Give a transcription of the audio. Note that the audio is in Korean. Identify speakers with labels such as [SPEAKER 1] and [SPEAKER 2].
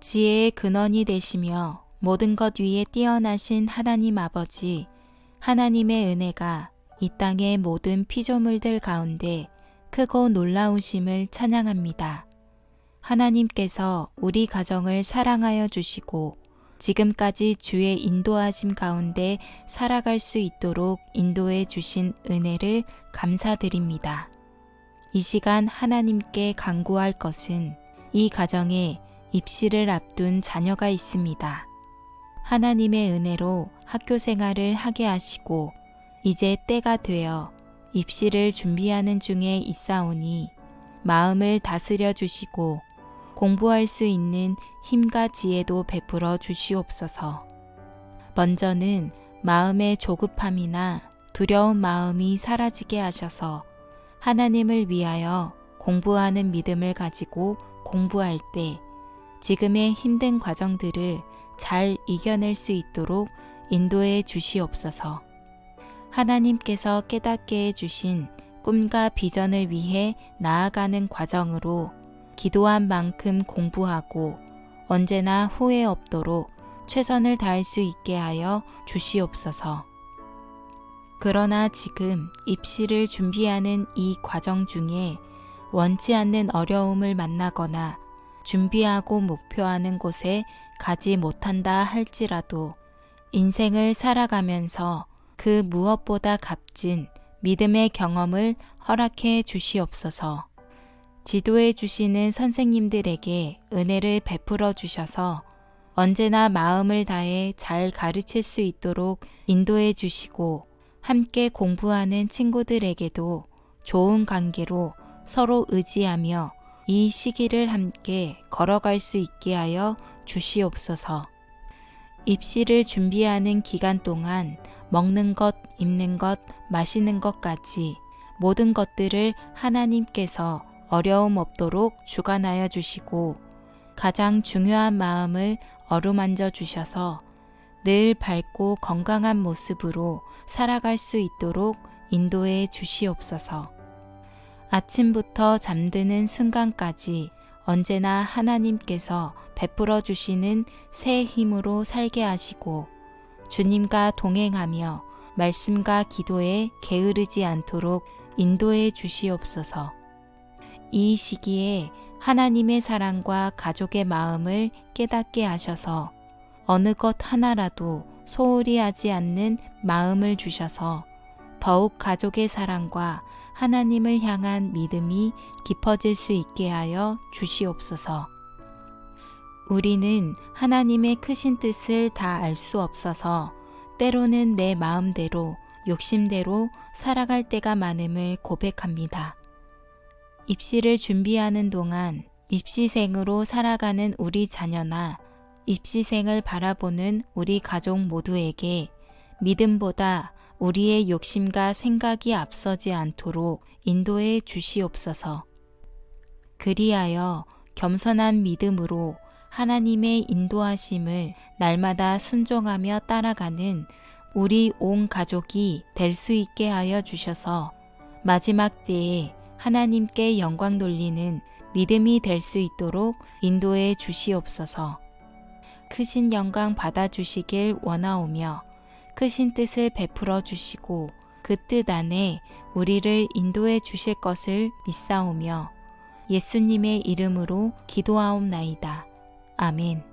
[SPEAKER 1] 지혜의 근원이 되시며 모든 것 위에 뛰어나신 하나님 아버지, 하나님의 은혜가 이 땅의 모든 피조물들 가운데 크고 놀라우심을 찬양합니다. 하나님께서 우리 가정을 사랑하여 주시고 지금까지 주의 인도하심 가운데 살아갈 수 있도록 인도해 주신 은혜를 감사드립니다. 이 시간 하나님께 간구할 것은 이 가정에 입시를 앞둔 자녀가 있습니다. 하나님의 은혜로 학교 생활을 하게 하시고 이제 때가 되어 입시를 준비하는 중에 있사오니 마음을 다스려 주시고 공부할 수 있는 힘과 지혜도 베풀어 주시옵소서. 먼저는 마음의 조급함이나 두려운 마음이 사라지게 하셔서 하나님을 위하여 공부하는 믿음을 가지고 공부할 때 지금의 힘든 과정들을 잘 이겨낼 수 있도록 인도해 주시옵소서. 하나님께서 깨닫게 해주신 꿈과 비전을 위해 나아가는 과정으로 기도한 만큼 공부하고 언제나 후회 없도록 최선을 다할 수 있게 하여 주시옵소서. 그러나 지금 입시를 준비하는 이 과정 중에 원치 않는 어려움을 만나거나 준비하고 목표하는 곳에 가지 못한다 할지라도 인생을 살아가면서 그 무엇보다 값진 믿음의 경험을 허락해 주시옵소서. 지도해 주시는 선생님들에게 은혜를 베풀어 주셔서 언제나 마음을 다해 잘 가르칠 수 있도록 인도해 주시고 함께 공부하는 친구들에게도 좋은 관계로 서로 의지하며 이 시기를 함께 걸어갈 수 있게 하여 주시옵소서. 입시를 준비하는 기간 동안 먹는 것, 입는 것, 마시는 것까지 모든 것들을 하나님께서 어려움 없도록 주관하여 주시고 가장 중요한 마음을 어루만져 주셔서 늘 밝고 건강한 모습으로 살아갈 수 있도록 인도해 주시옵소서. 아침부터 잠드는 순간까지 언제나 하나님께서 베풀어 주시는 새 힘으로 살게 하시고 주님과 동행하며 말씀과 기도에 게으르지 않도록 인도해 주시옵소서. 이 시기에 하나님의 사랑과 가족의 마음을 깨닫게 하셔서 어느 것 하나라도 소홀히 하지 않는 마음을 주셔서 더욱 가족의 사랑과 하나님을 향한 믿음이 깊어질 수 있게 하여 주시옵소서. 우리는 하나님의 크신 뜻을 다 알 수 없어서 때로는 내 마음대로 욕심대로 살아갈 때가 많음을 고백합니다. 입시를 준비하는 동안 입시생으로 살아가는 우리 자녀나 입시생을 바라보는 우리 가족 모두에게 믿음보다 우리의 욕심과 생각이 앞서지 않도록 인도해 주시옵소서. 그리하여 겸손한 믿음으로 하나님의 인도하심을 날마다 순종하며 따라가는 우리 온 가족이 될 수 있게 하여 주셔서 마지막 때에 하나님께 영광 돌리는 믿음이 될 수 있도록 인도해 주시옵소서. 크신 영광 받아 주시길 원하오며 크신 뜻을 베풀어 주시고 그 뜻 안에 우리를 인도해 주실 것을 믿사오며 예수님의 이름으로 기도하옵나이다. 아멘.